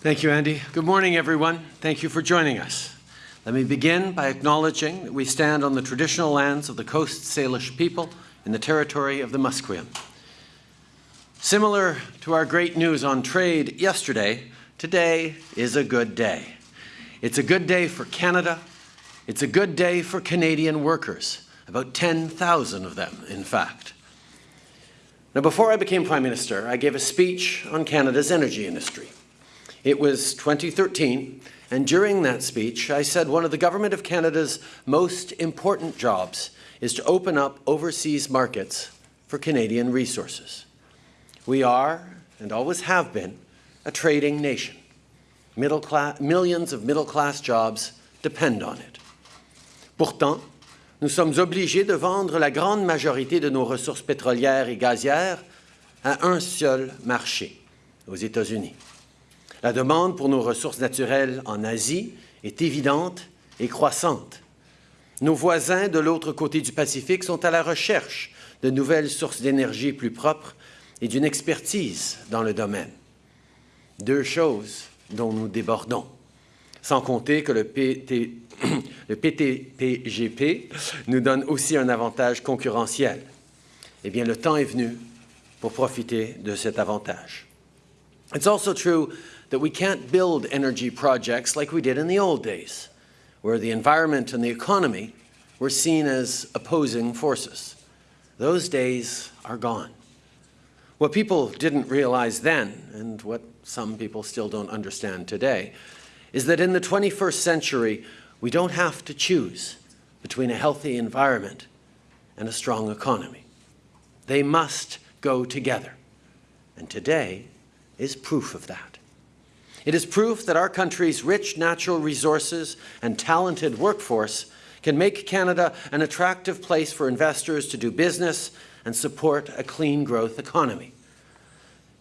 Thank you, Andy. Good morning, everyone. Thank you for joining us. Let me begin by acknowledging that we stand on the traditional lands of the Coast Salish people in the territory of the Musqueam. Similar to our great news on trade yesterday, today is a good day. It's a good day for Canada. It's a good day for Canadian workers, about 10,000 of them, in fact. Now, before I became Prime Minister, I gave a speech on Canada's energy industry. It was 2013, and during that speech, I said one of the Government of Canada's most important jobs is to open up overseas markets for Canadian resources. We are, and always have been, a trading nation. Millions of middle-class jobs depend on it. Pourtant, nous sommes obligés de vendre la grande majorité de nos ressources pétrolières et gazières à un seul marché, aux États-Unis. La demande pour nos ressources naturelles en Asie est évidente et croissante. Nos voisins de l'autre côté du Pacifique sont à la recherche de nouvelles sources d'énergie plus propres et d'une expertise dans le domaine. Deux choses dont nous débordons. Sans compter que le, PT, PTPGP nous donne aussi un avantage concurrentiel. Eh bien, le temps est venu pour profiter de cet avantage. That we can't build energy projects like we did in the old days, where the environment and the economy were seen as opposing forces. Those days are gone. What people didn't realize then, and what some people still don't understand today, is that in the 21st century, we don't have to choose between a healthy environment and a strong economy. They must go together. And today is proof of that. It is proof that our country's rich natural resources and talented workforce can make Canada an attractive place for investors to do business and support a clean growth economy.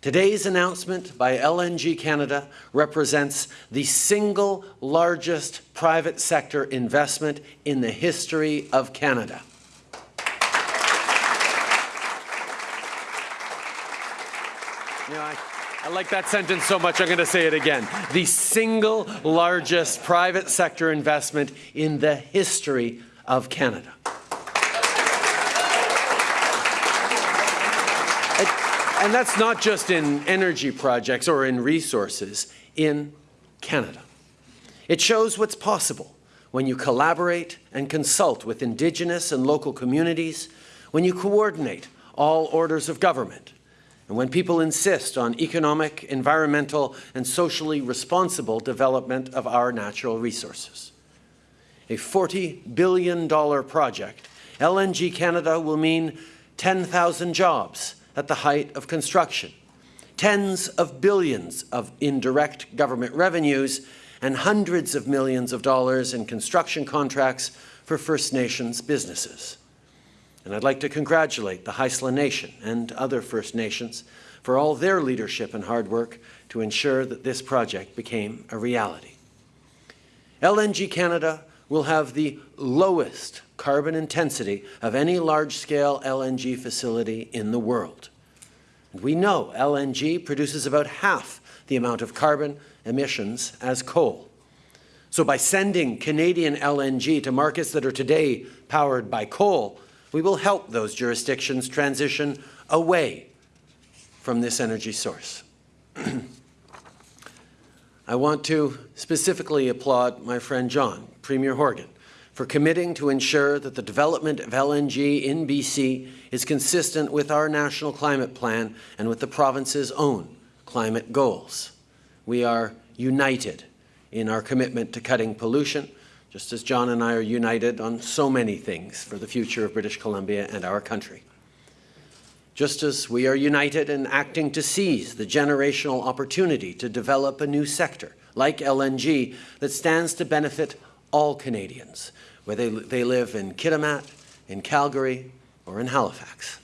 Today's announcement by LNG Canada represents the single largest private sector investment in the history of Canada. You I, I like that sentence so much, I'm going to say it again. The single largest private sector investment in the history of Canada. And that's not just in energy projects or in resources, in Canada. It shows what's possible when you collaborate and consult with Indigenous and local communities, when you coordinate all orders of government, and when people insist on economic, environmental, and socially responsible development of our natural resources. A $40 billion project, LNG Canada will mean 10,000 jobs at the height of construction, tens of billions of indirect government revenues, and hundreds of millions of dollars in construction contracts for First Nations businesses. And I'd like to congratulate the Haisla Nation and other First Nations for all their leadership and hard work to ensure that this project became a reality. LNG Canada will have the lowest carbon intensity of any large-scale LNG facility in the world. We know LNG produces about half the amount of carbon emissions as coal. So by sending Canadian LNG to markets that are today powered by coal, we will help those jurisdictions transition away from this energy source. I want to specifically applaud my friend John, Premier Horgan, for committing to ensure that the development of LNG in BC is consistent with our national climate plan and with the province's own climate goals. We are united in our commitment to cutting pollution just as John and I are united on so many things for the future of British Columbia and our country. Just as we are united in acting to seize the generational opportunity to develop a new sector, like LNG, that stands to benefit all Canadians, whether they live in Kitimat, in Calgary, or in Halifax.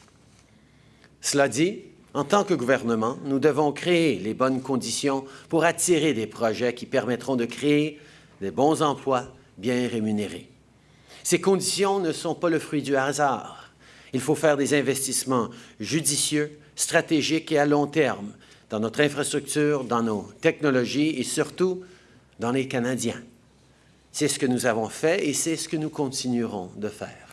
Cela dit, en tant que gouvernement, nous devons créer les bonnes conditions pour attirer des projets qui permettront de créer des bons emplois bien rémunérés. Ces conditions ne sont pas le fruit du hasard. Il faut faire des investissements judicieux, stratégiques et à long terme dans notre infrastructure, dans nos technologies et surtout dans les Canadiens. C'est ce que nous avons fait et c'est ce que nous continuerons de faire.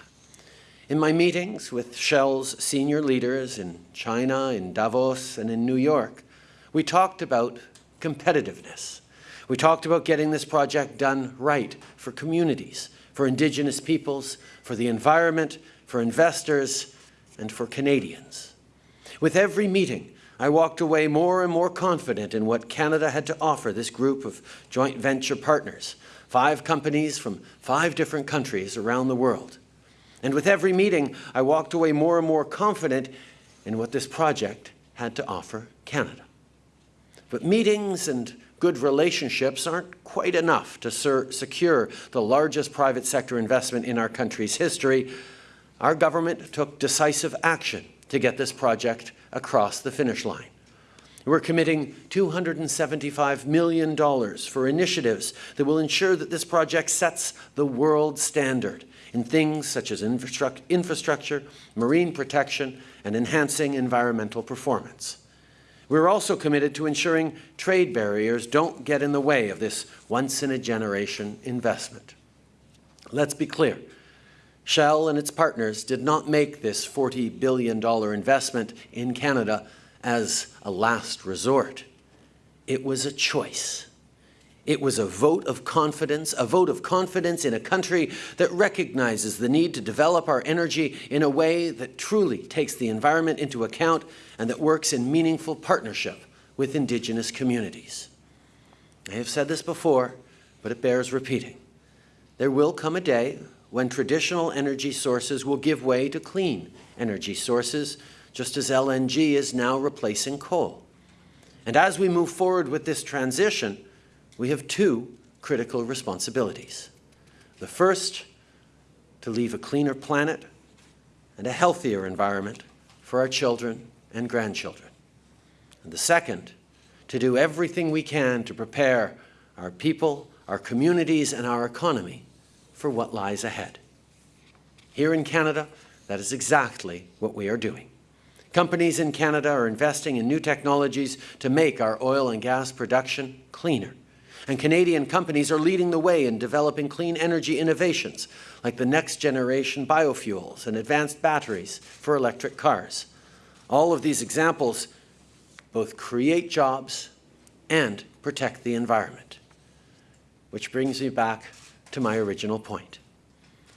In my meetings with Shell's senior leaders in China, in Davos, and in New York, we talked about competitiveness. We talked about getting this project done right for communities, for Indigenous peoples, for the environment, for investors, and for Canadians. With every meeting, I walked away more and more confident in what Canada had to offer this group of joint venture partners, five companies from five different countries around the world. And with every meeting, I walked away more and more confident in what this project had to offer Canada. But meetings and good relationships aren't quite enough to secure the largest private sector investment in our country's history. Our government took decisive action to get this project across the finish line. We're committing $275 million for initiatives that will ensure that this project sets the world standard in things such as infrastructure, marine protection, and enhancing environmental performance. We're also committed to ensuring trade barriers don't get in the way of this once-in-a-generation investment. Let's be clear. Shell and its partners did not make this $40 billion investment in Canada as a last resort. It was a choice. It was a vote of confidence, a vote of confidence in a country that recognizes the need to develop our energy in a way that truly takes the environment into account and that works in meaningful partnership with Indigenous communities. I have said this before, but it bears repeating. There will come a day when traditional energy sources will give way to clean energy sources, just as LNG is now replacing coal. And as we move forward with this transition, we have two critical responsibilities. The first, to leave a cleaner planet and a healthier environment for our children and grandchildren. And the second, to do everything we can to prepare our people, our communities, and our economy for what lies ahead. Here in Canada, that is exactly what we are doing. Companies in Canada are investing in new technologies to make our oil and gas production cleaner and Canadian companies are leading the way in developing clean energy innovations, like the next generation biofuels and advanced batteries for electric cars. All of these examples both create jobs and protect the environment. Which brings me back to my original point.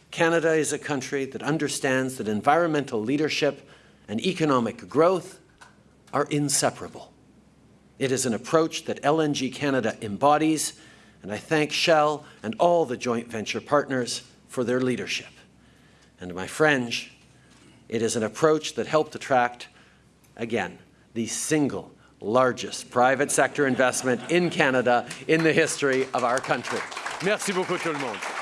Canada is a country that understands that environmental leadership and economic growth are inseparable. It is an approach that LNG Canada embodies, and I thank Shell and all the joint venture partners for their leadership. And my friends, it is an approach that helped attract, again, the single largest private sector investment in Canada in the history of our country. Merci beaucoup tout le monde.